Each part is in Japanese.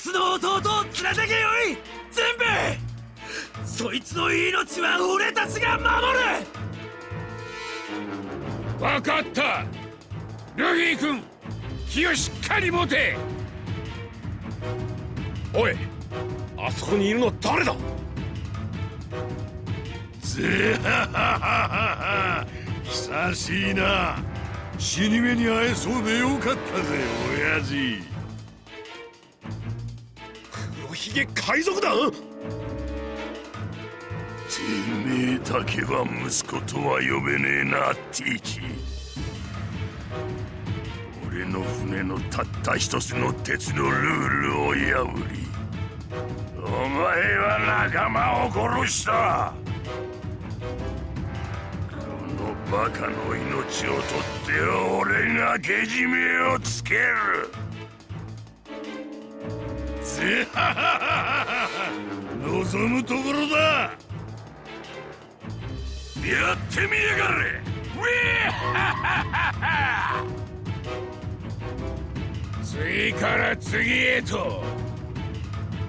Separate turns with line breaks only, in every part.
スの弟を連れてけよい！全部そいつの命は俺たちが守る！
分かった！ルフィ君気をしっかり持て！
おいあそこにいるの誰だ？
ぜははは久しいな。死に目に会えそうでよかったぜ親父
ひげ海賊だ
てめえだけは息子とは呼べねえなティーチ俺の船のたった一つの鉄のルールを破りお前は仲間を殺した。このバカの命を取って俺がけじめをつける。望むところだやってみやがれ。ウ ィ
次から次へと。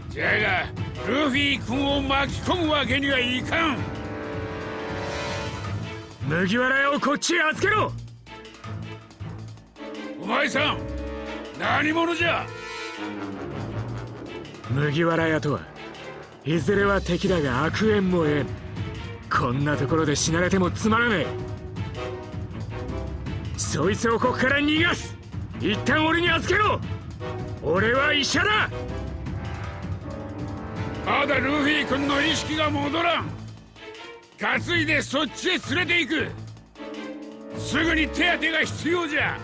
じゃがルフィ君を巻き込むわけにはいかん。
麦わら屋をこっちへ預けろ。
お前さん何者じゃ？
麦わら屋とはいずれは敵だが悪縁もえんこんなところで死なれてもつまらねえ。そいつをここから逃がす。一旦俺に預けろ。俺は医者だ。
まだルフィ君の意識が戻らん。担いでそっちへ連れて行く。すぐに手当てが必要じゃ。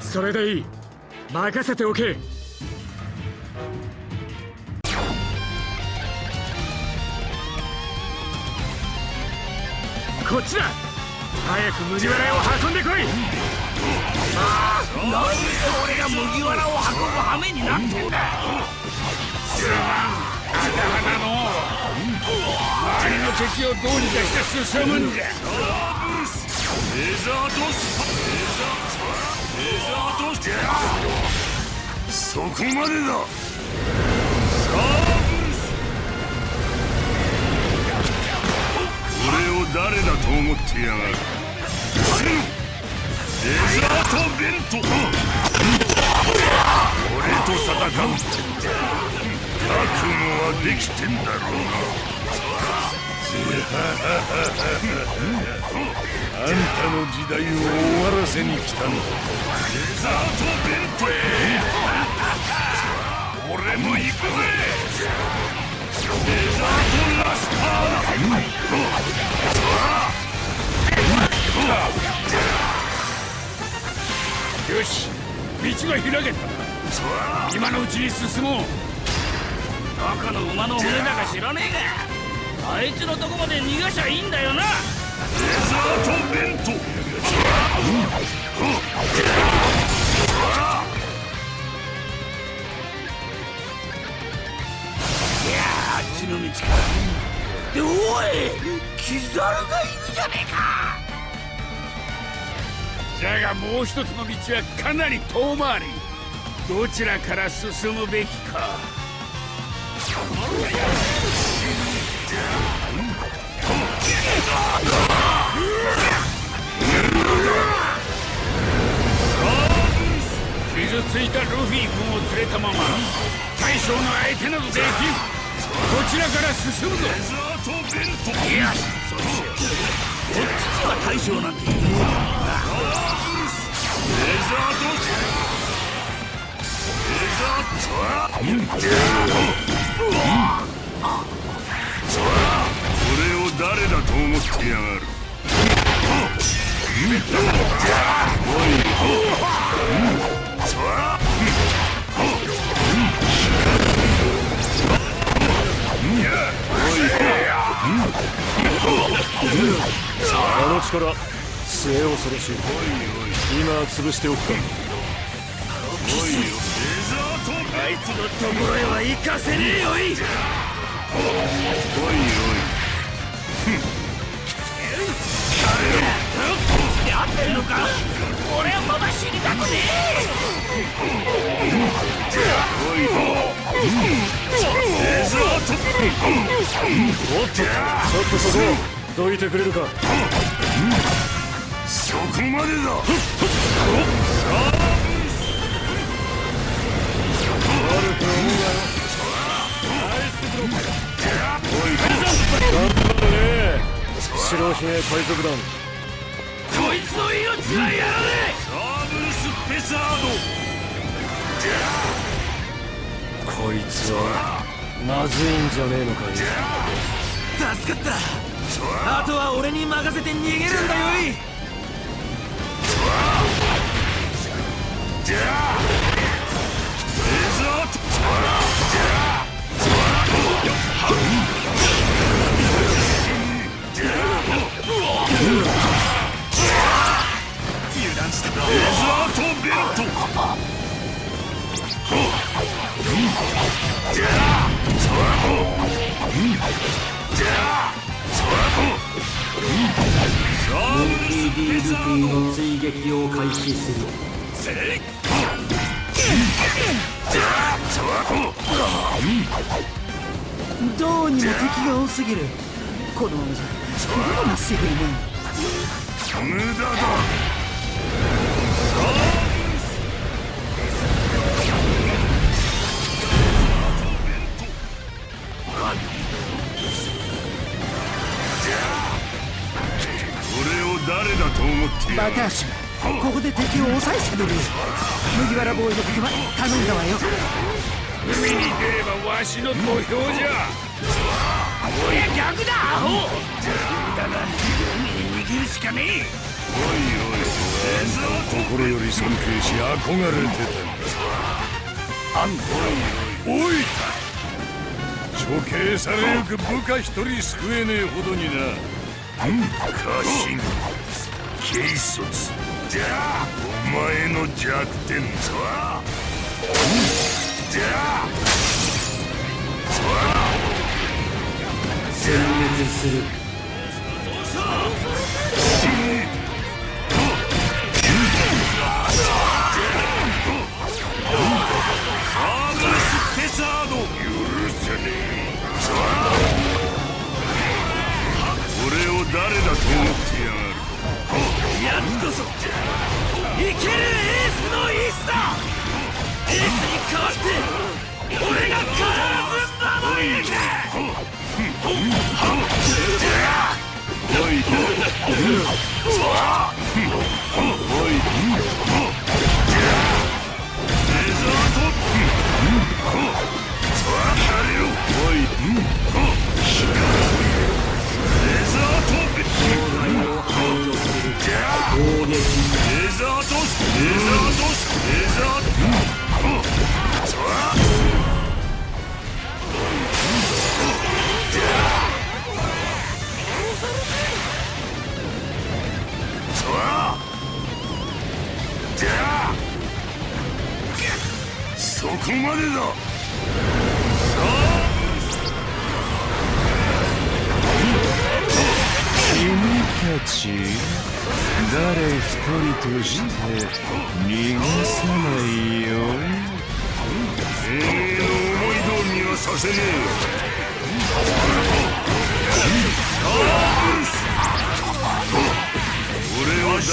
それでいい。任せておけ。こっちだ。早く麦わら屋を運んでこい。
なんで俺が麦わらを運ぶ羽目になってんだ。
花の周りの。敵をどうにかして進むんじゃ。
レザードスレザードスそこまでだ。サー誰だと思ってやがる？レザートベント俺と戦う。覚悟はできてんだろうな。あんたの時代を終わらせに来たんだレザートベントへ。俺も行くぜ。
よし道が開けた。今のうちに進もう。
どこの馬の骨だか知らねえが。あいつのとこまで逃がしゃいいんだよな。
レザートベント。
の道かでおいキザルがいるじゃねえか。
じゃがもう一つの道はかなり遠回り。どちらから進むべきか。傷ついたルフィ君を連れたまま大将の相手などできん。ちらから進むぞ。
レザートベント
いやそうしようこっちには大将なんていねえ
レザートレザー俺を誰だと思ってやがる。
あの力末恐ろしい今潰しておくか
あいつのところへは行かせねえよい
おい
やってんのか俺はまだ死にたくねえ
レザート
おっとちょっとそこどいてくれるか。
そこまでだ。
白ひげ海賊団
こい。つの命はやらね
サーブルスペサード
こいつはまずいん。じゃねえのかい
え助かったあとは俺に任せて逃げるんだよい。
レザートレザートベルトサーブルスペサード
追撃を開始するどうにも敵が多すぎるこのままじゃこれもすぐにね
無駄だ誰だと思って
バカ足ここで敵を抑えてくれる。麦わらボーイのことは頼んだわよ。
海に出ればわしの土俵じゃ。
おい逆だアホ。だが海に逃げるしかねえ。
心より尊敬し憧れてたんだ。あんおいおい処刑されゆく部下一人救えねえほどにな。家臣軽率じゃあお前の弱点とはじゃあ
全滅する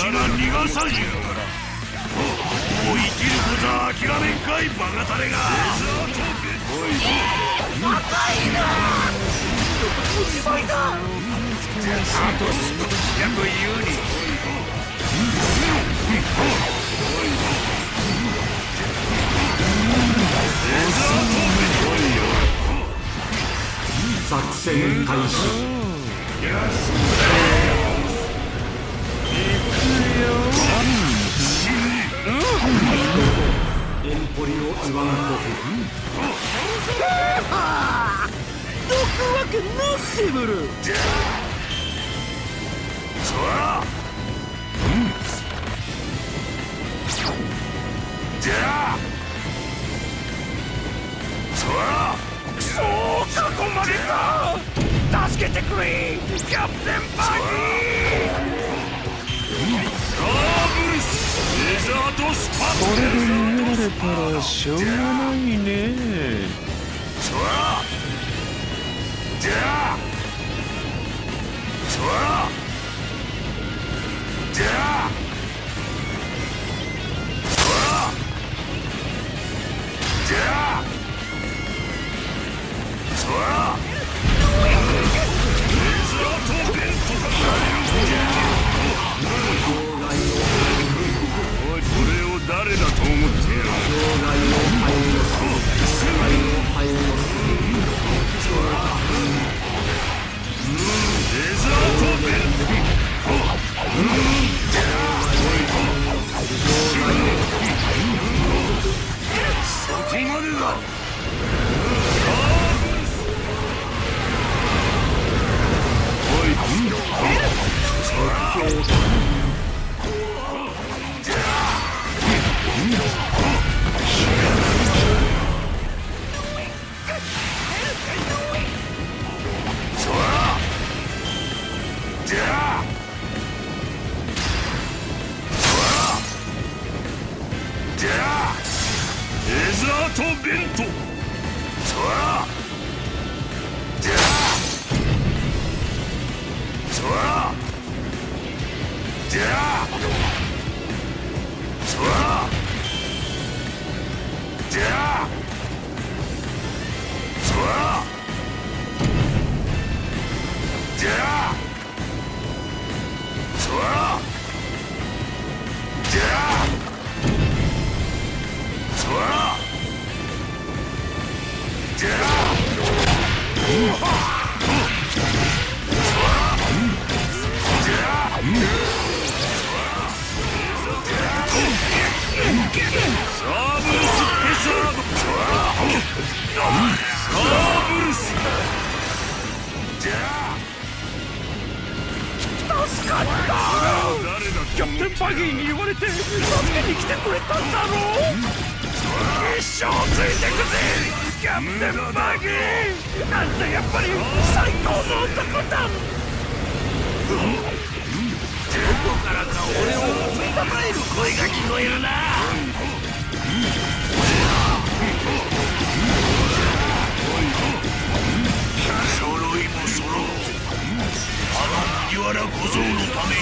俺は死が逃がさんよもう生きることは諦めんかいバカタレが
あと少しやというに
作戦開始。ポリオイワンコフどくわけなしブル
れで逃げられ
たらしょうがないね。
そらじゃあそらじゃあそらじゃあそらザーとベントそらじゃあそらじゃあそらじギーに言われて助けに来てくれたんだろう？一生ついてくぜ！キャプテンバギー！なんてやっぱり最高の男だ！どこからか俺を追いたまえる声が聞こえるな！揃いも揃ってあの麦わら小僧のために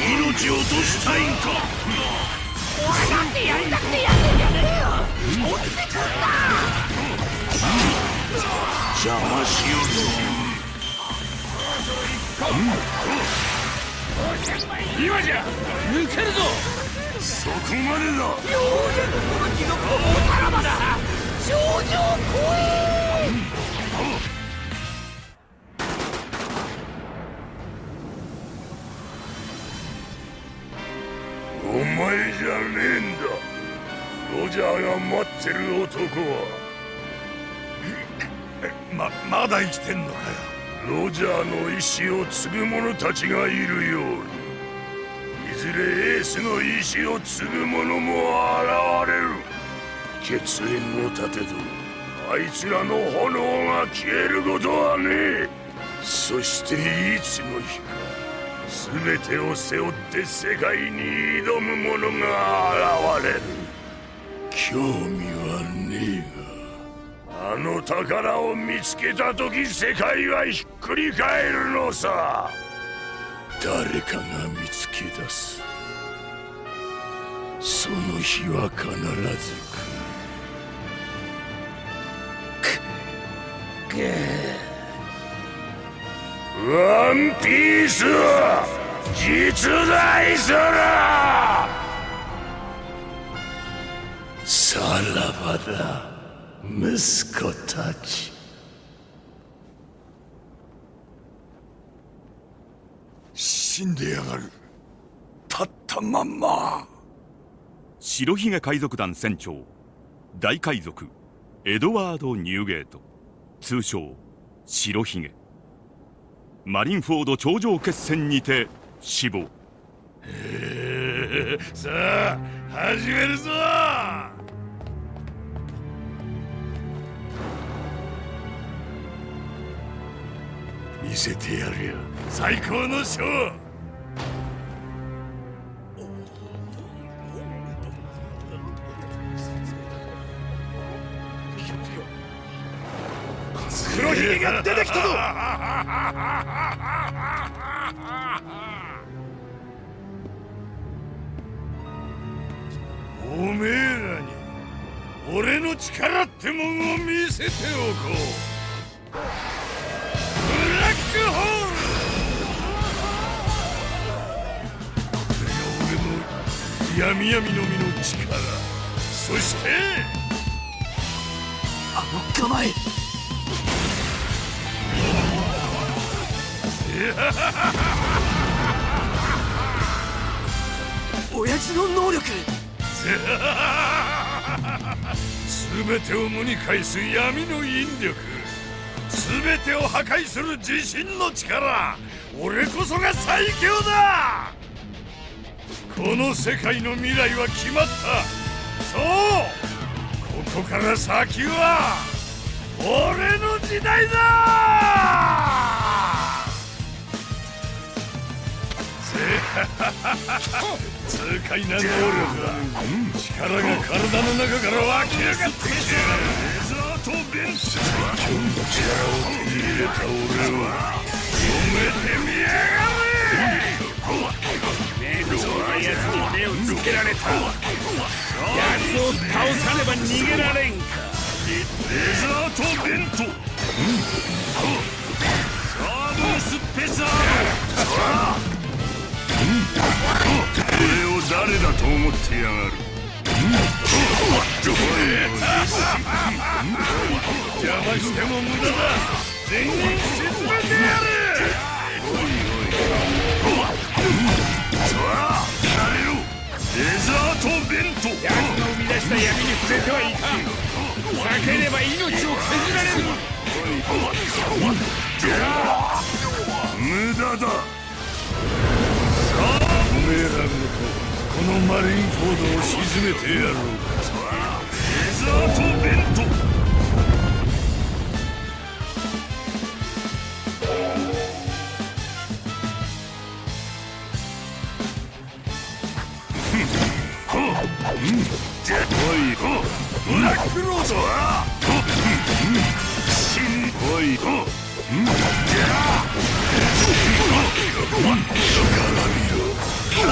命を落としたいんか？俺だってやりたくてやってんじゃねえよ落ちてくんな邪魔しよるぞ
今じゃ抜けるぞ
そこまでだお前じゃねえんだ。ロジャーが待ってる男は。ままだ生きてんのかよ。ロジャーの意志を継ぐ者たちがいるように。いずれエースの意志を継ぐ者も現れる。血縁を立てとあいつらの炎が消えることはねえ。そしていつの日か全てを背負って世界に挑む者が現れる。興味はねえがあの宝を見つけた時世界はひっくり返るのさ。誰かが見つけ出す。その日は必ず来る。ワンピースは実在する。さらばだ息子たち。死んでやがる。立ったまんま。
白ひげ海賊団船長大海賊エドワード・ニューゲート。通称白ひげ。マリンフォード頂上決戦にて死亡。
へえさあ始めるぞ。見せてやるよ。最高のショー。
黒ひげが出てきたぞ。おめえらに俺の力ってもんを見せておこう。ブラックホール。これが俺の闇闇の実の力。そして。
あの構え親父の能力。
全てを無に返す闇の引力。全てを破壊する自信の力。俺こそが最強だ。この世界の未来は決まった。そう。ここから先は俺の時代だ。痛快な能力だ力が体の中から湧き上がってきてレーザーとベンツ最強の力を手に入れた俺は褒めてみやがれ
面倒な奴に目をつけられた奴を倒さねば逃げられん。か
レーザーとベントサーブスペシャル俺を誰だと思ってやがる邪魔しても無駄だ全員沈めてやるおいおいさあやれろレザーとベント
奴の生み出した闇に触れてはいかん避ければ命を削られる
無駄だ。めえらごとこのマリンフォードを沈めてやろうレザーとベントおいも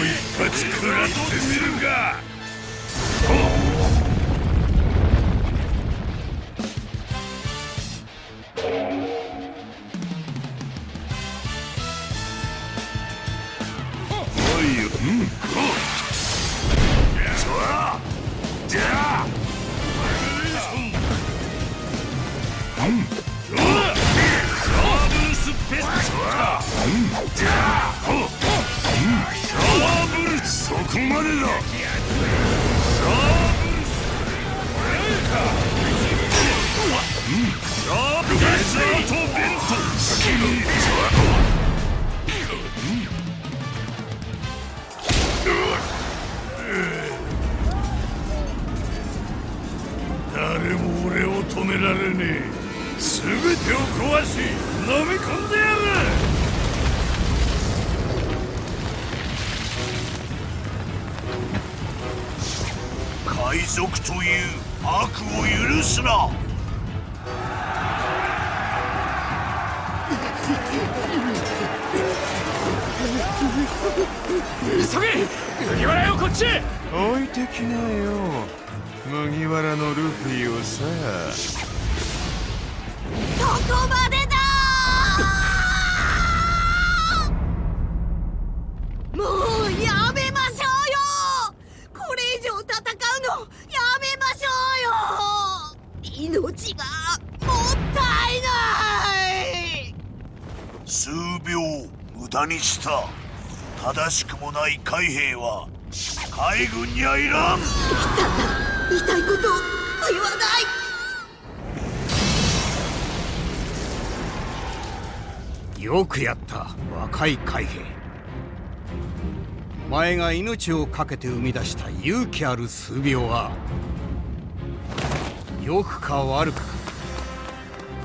う一発食らってみるが誰も俺を止められねえ。全てを壊し飲み込んでやる。海賊という悪を許すな。
急げ！麦わらよこっち！
置いてきなよ麦わらのルフィをさ。
そこまでだもうやめましょうよ！これ以上戦うのやめましょうよ！命がもったいない！
数秒無駄にした。正しくもない海兵は海軍にはいらん。
言いたいこと言わない。
よくやった若い海兵。お前が命を懸けて生み出した勇気ある数秒は良くか悪くか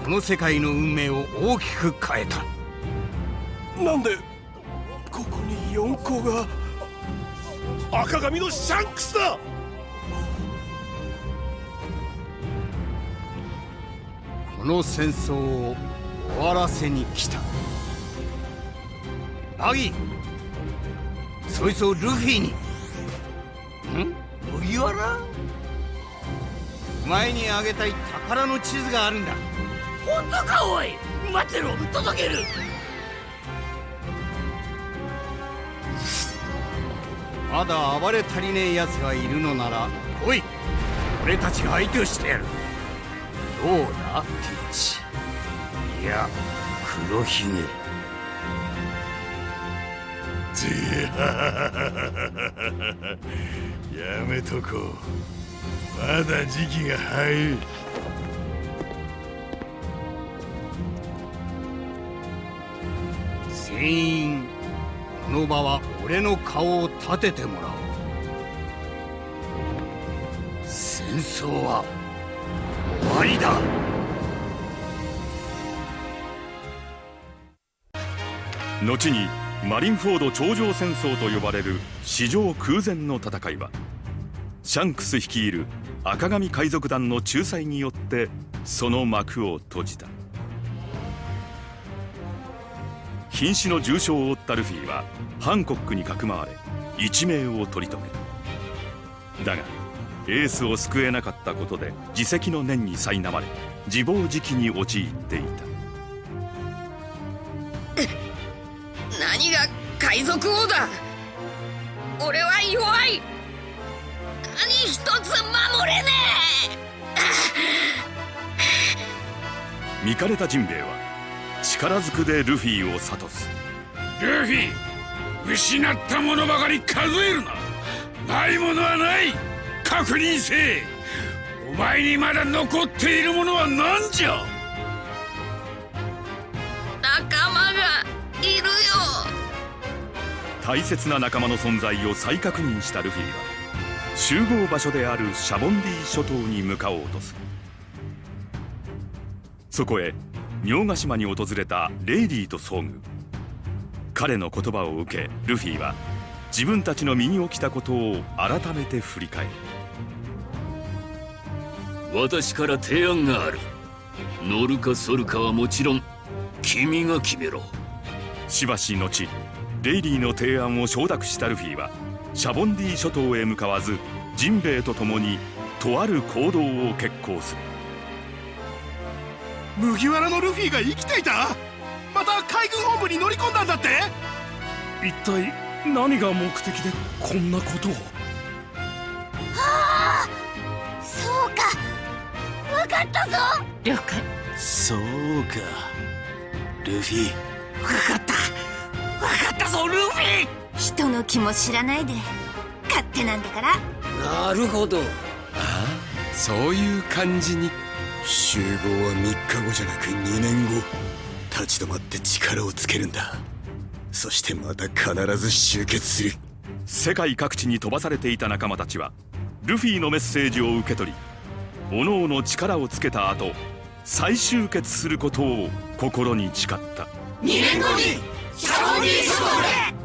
この世界の運命を大きく変えた。
なんでここに四皇が赤髪のシャンクスだ
の戦争を終わらせに来た。バギーそいつをルフィに。ん？麦わら？お前にあげたい宝の地図があるんだ。
本当かおい。待ってろ届ける。
まだ暴れ足りねえ奴がいるのなら来い。俺たちが相手をしてやるどうだティーチ。いや黒ひげ。
じ やめとこう。まだ時期が早い。
全員この場は俺の顔を立ててもらおう。戦争は終わりだ？
後にマリンフォード頂上戦争と呼ばれる史上空前の戦いはシャンクス率いる赤髪海賊団の仲裁によってその幕を閉じた。瀕死の重傷を負ったルフィはハンコックにかくまわれ一命を取り留めだがエースを救えなかったことで自責の念に苛まれ自暴自棄に陥っていた。
何が海賊王だ。俺は弱い。何一つ守れね
見かれたジンベエは力ずくでルフィを諭す。
ルフィ失ったものばかり数えるな。ないものはない確認せえお前にまだ残っているものは何じゃ？
え仲間がいるよ。
大切な仲間の存在を再確認したルフィは集合場所であるシャボンディ諸島に向かおうとする。そこへ明ヶ島に訪れたレイディーと遭遇。彼の言葉を受けルフィは自分たちの身に起きたことを改めて振り返る
私から提案がある。乗るか反るかはもちろん君が決めろ。
しばし後レイリーの提案を承諾したルフィはシャボンディ諸島へ向かわずジンベエと共にとある行動を決行する。
麦わらのルフィが生きていた？また海軍本部に乗り込んだんだって？
一体何が目的でこんなことを？
分かったぞ。了解。
そうか。ルフィ。
分かった。分かったぞルフィ。人の気も知らないで。勝手なんだから。
なるほど。
そういう感じに。集合は3日後じゃなく2年後。立ち止まって力をつけるんだ。そしてまた必ず集結する。
世界各地に飛ばされていた仲間たちはルフィのメッセージを受け取りおのおの力をつけた後再集結することを心に誓った。
2年後にシャロンディ諸島で